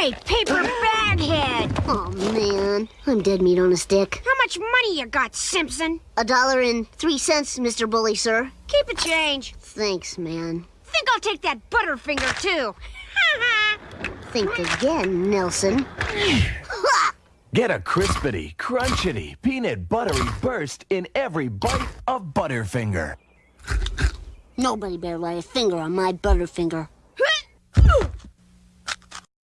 Hey, paper baghead! Oh, man. I'm dead meat on a stick. How much money you got, Simpson? A dollar and three cents, Mr. Bully, sir. Keep a change. Thanks, man. Think I'll take that Butterfinger, too. Think again, Nelson. Get a crispity, crunchity, peanut buttery burst in every bite of Butterfinger. Nobody better lay a finger on my Butterfinger.